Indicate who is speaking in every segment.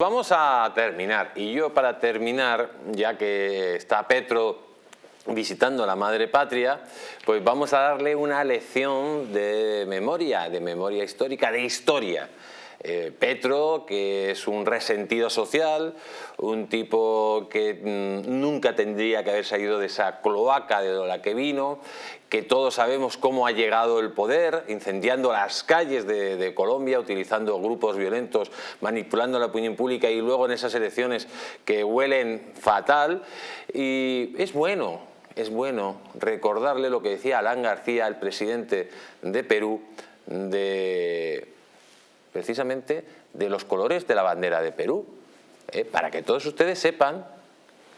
Speaker 1: Vamos a terminar y yo para terminar, ya que está Petro visitando la madre patria, pues vamos a darle una lección de memoria, de memoria histórica, de historia. Eh, Petro, que es un resentido social, un tipo que mm, nunca tendría que haber salido de esa cloaca de la que vino, que todos sabemos cómo ha llegado el poder, incendiando las calles de, Colombia, utilizando grupos violentos, manipulando la opinión pública y luego en esas elecciones que huelen fatal. Y es bueno, es bueno recordarle lo que decía Alán García, el presidente de Perú, de precisamente de los colores de la bandera de Perú, ¿eh? para que todos ustedes sepan,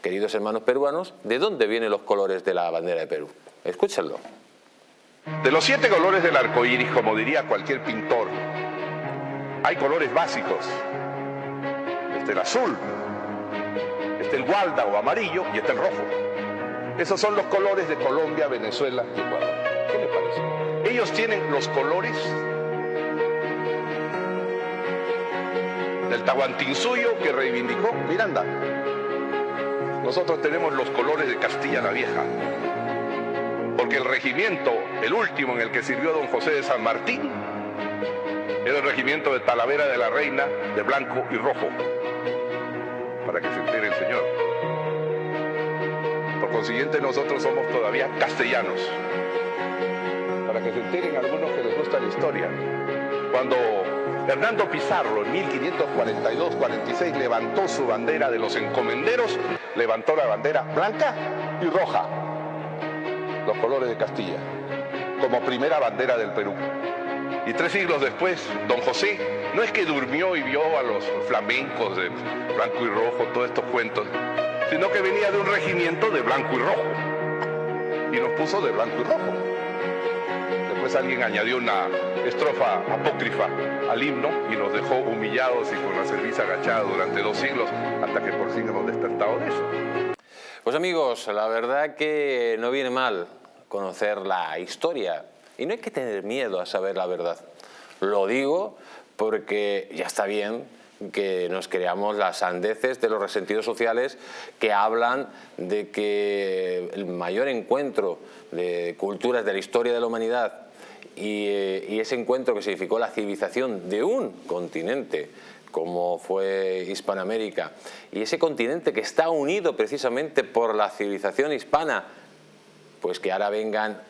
Speaker 1: queridos hermanos peruanos, de dónde vienen los colores de la bandera de Perú. Escúchenlo.
Speaker 2: De los siete colores del arco iris, como diría cualquier pintor, hay colores básicos. Este el azul, este el gualda o amarillo y este el rojo. Esos son los colores de Colombia, Venezuela y Ecuador. ¿Qué le parece? Ellos tienen los colores del Tahuantinsuyo que reivindicó Miranda. Nosotros tenemos los colores de Castilla la Vieja, porque el regimiento, el último en el que sirvió don José de San Martín, era el regimiento de Talavera de la Reina de blanco y rojo, para que se entere el señor. Por consiguiente nosotros somos todavía castellanos, para que se enteren algunos que les gusta la historia. Cuando Fernando Pizarro en 1542-46 levantó su bandera de los encomenderos, levantó la bandera blanca y roja, los colores de Castilla, como primera bandera del Perú. Y tres siglos después, don José no es que durmió y vio a los flamencos de blanco y rojo, todos estos cuentos, sino que venía de un regimiento de blanco y rojo. Y nos puso de blanco y rojo. Después alguien añadió una estrofa apócrifa al himno y nos dejó humillados y con la cerviz agachada durante dos siglos hasta que por fin hemos despertado de eso.
Speaker 1: Pues amigos, la verdad que no viene mal conocer la historia y no hay que tener miedo a saber la verdad. Lo digo porque ya está bien que nos creamos las sandeces de los resentidos sociales que hablan de que el mayor encuentro de culturas de la historia de la humanidad y, ese encuentro que significó la civilización de un continente como fue Hispanoamérica, y ese continente que está unido precisamente por la civilización hispana, pues que ahora vengan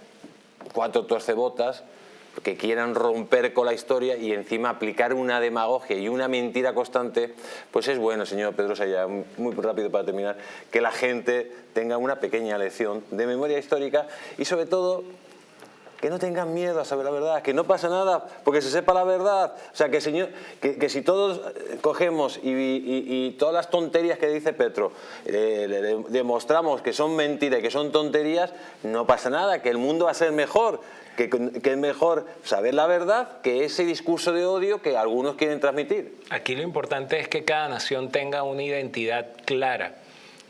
Speaker 1: cuatro tuercebotas que quieran romper con la historia y encima aplicar una demagogia y una mentira constante, pues es bueno, señor Pedro Saya, muy rápido para terminar, que la gente tenga una pequeña lección de memoria histórica y sobre todo que no tengan miedo a saber la verdad, que no pasa nada porque se sepa la verdad. O sea, que, señor, que, si todos eh, cogemos y, todas las tonterías que dice Petro eh, demostramos que son mentiras y que son tonterías, no pasa nada, que el mundo va a ser mejor, que, que es mejor saber la verdad que ese discurso de odio que algunos quieren transmitir.
Speaker 3: Aquí lo importante es que cada nación tenga una identidad clara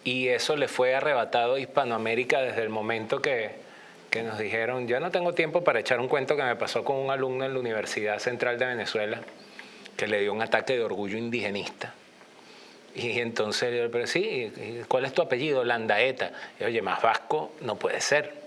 Speaker 3: y eso le fue arrebatado a Hispanoamérica desde el momento que que nos dijeron, yo no tengo tiempo para echar un cuento que me pasó con un alumno en la Universidad Central de Venezuela que le dio un ataque de orgullo indigenista. Y entonces, pero sí, ¿cuál es tu apellido? Landaeta. Y oye, más vasco no puede ser.